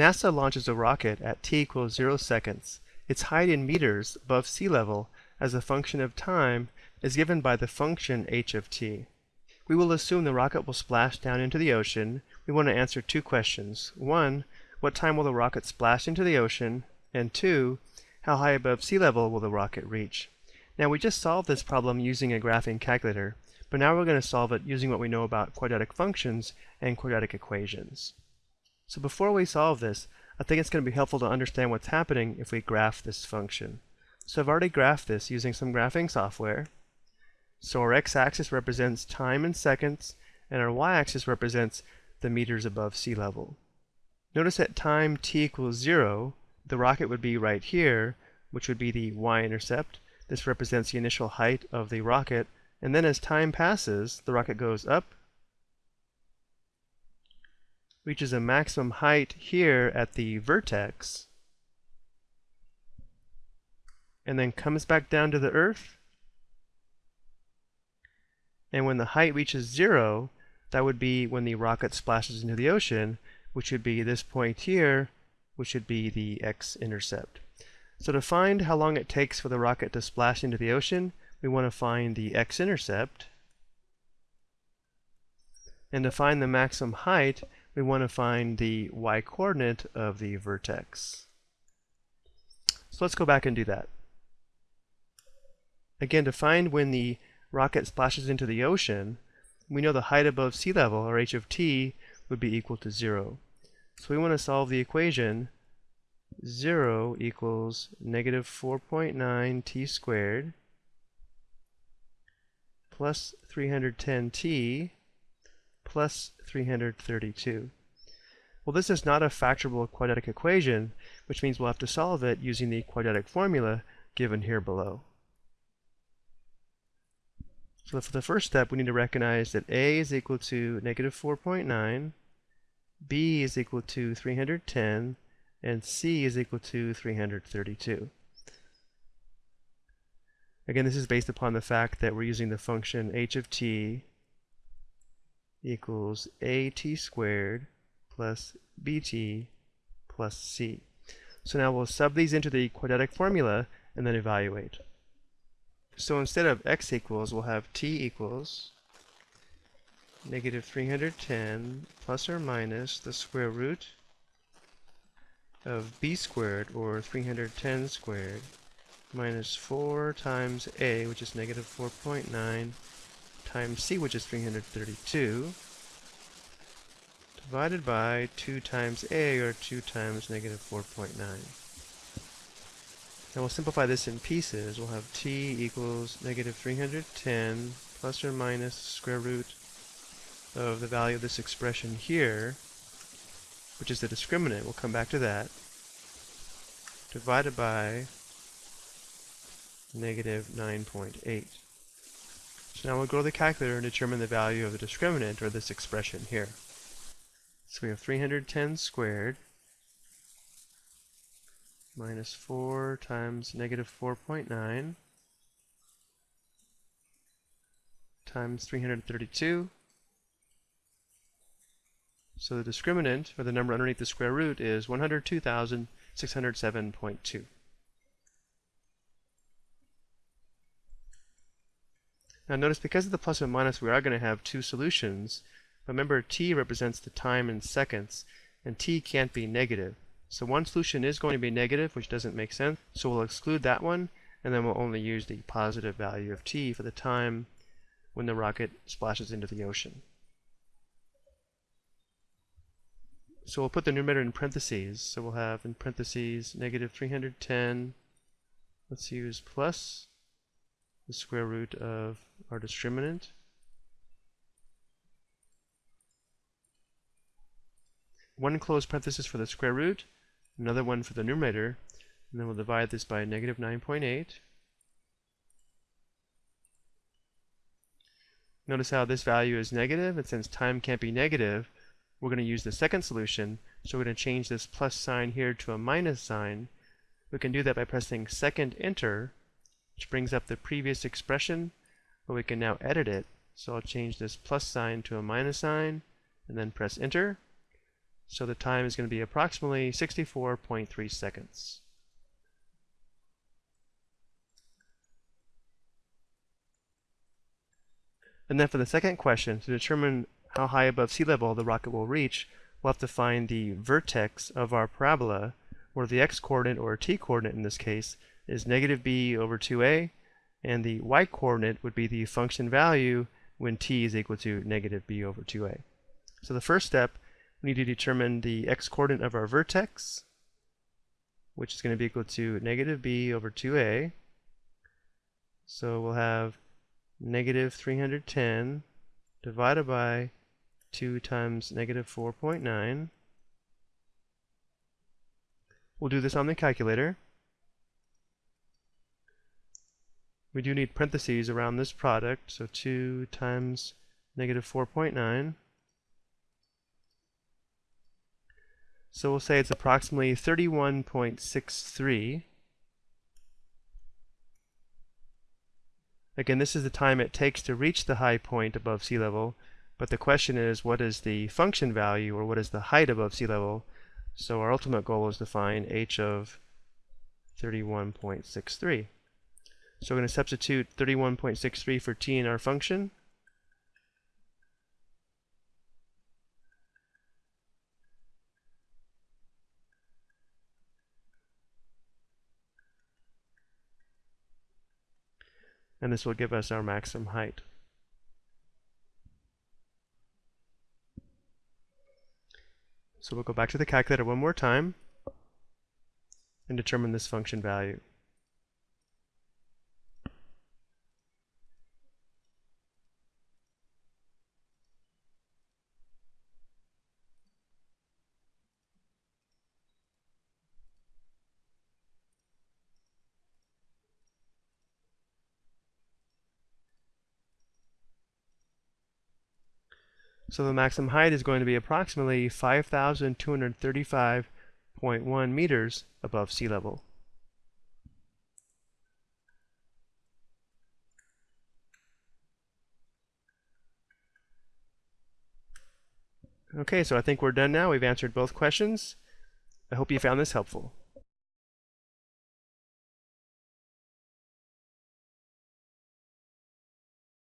NASA launches a rocket at t equals 0 seconds. Its height in meters above sea level as a function of time is given by the function h of t. We will assume the rocket will splash down into the ocean. We want to answer two questions. One, what time will the rocket splash into the ocean? And two, how high above sea level will the rocket reach? Now we just solved this problem using a graphing calculator, but now we're going to solve it using what we know about quadratic functions and quadratic equations. So before we solve this, I think it's going to be helpful to understand what's happening if we graph this function. So I've already graphed this using some graphing software. So our x-axis represents time in seconds, and our y-axis represents the meters above sea level. Notice at time t equals 0, the rocket would be right here, which would be the y-intercept. This represents the initial height of the rocket, and then as time passes, the rocket goes up, reaches a maximum height here at the vertex, and then comes back down to the Earth, and when the height reaches zero, that would be when the rocket splashes into the ocean, which would be this point here, which would be the x-intercept. So to find how long it takes for the rocket to splash into the ocean, we want to find the x-intercept. And to find the maximum height, we want to find the y-coordinate of the vertex. So let's go back and do that. Again, to find when the rocket splashes into the ocean, we know the height above sea level, or h of t, would be equal to 0. So we want to solve the equation 0 equals negative 4.9 t squared plus 310t plus 332. Well, this is not a factorable quadratic equation, which means we'll have to solve it using the quadratic formula given here below. So for the first step, we need to recognize that a is equal to negative 4.9, b is equal to 310, and c is equal to 332. Again, this is based upon the fact that we're using the function h of t equals at squared plus bt plus c. So now we'll sub these into the quadratic formula and then evaluate. So instead of x equals, we'll have t equals negative 310 plus or minus the square root of b squared, or 310 squared, minus 4 times a, which is negative 4.9, times c, which is 332, divided by 2 times a, or 2 times negative 4.9. Now we'll simplify this in pieces. We'll have t equals negative 310 plus or minus square root of the value of this expression here, which is the discriminant. We'll come back to that. Divided by negative 9.8. So now we'll go to the calculator and determine the value of the discriminant, or this expression here. So we have 310 squared minus 4 times negative 4.9 times 332. So the discriminant, or the number underneath the square root, is 102,607.2. Now notice because of the plus and minus we are going to have two solutions. Remember t represents the time in seconds and t can't be negative. So one solution is going to be negative which doesn't make sense. So we'll exclude that one and then we'll only use the positive value of t for the time when the rocket splashes into the ocean. So we'll put the numerator in parentheses. So we'll have in parentheses negative 310. Let's use plus the square root of our discriminant. One closed parenthesis for the square root, another one for the numerator, and then we'll divide this by negative 9.8. Notice how this value is negative, and since time can't be negative, we're going to use the second solution, so we're going to change this plus sign here to a minus sign. We can do that by pressing second enter, which brings up the previous expression, but we can now edit it. So I'll change this plus sign to a minus sign, and then press enter. So the time is going to be approximately 64.3 seconds. And then for the second question, to determine how high above sea level the rocket will reach, we'll have to find the vertex of our parabola, where the x-coordinate, or t-coordinate in this case, is negative b over 2a, and the y-coordinate would be the function value when t is equal to negative b over 2a. So the first step, we need to determine the x-coordinate of our vertex, which is going to be equal to negative b over 2a. So we'll have negative 310 divided by 2 times negative 4.9. We'll do this on the calculator. We do need parentheses around this product, so 2 times negative 4.9. So we'll say it's approximately 31.63 Again, this is the time it takes to reach the high point above sea level, but the question is what is the function value or what is the height above sea level? So our ultimate goal is to find h of 31.63. So we're going to substitute 31.63 for t in our function. and this will give us our maximum height. So we'll go back to the calculator one more time and determine this function value. So the maximum height is going to be approximately 5,235.1 meters above sea level. Okay, so I think we're done now. We've answered both questions. I hope you found this helpful.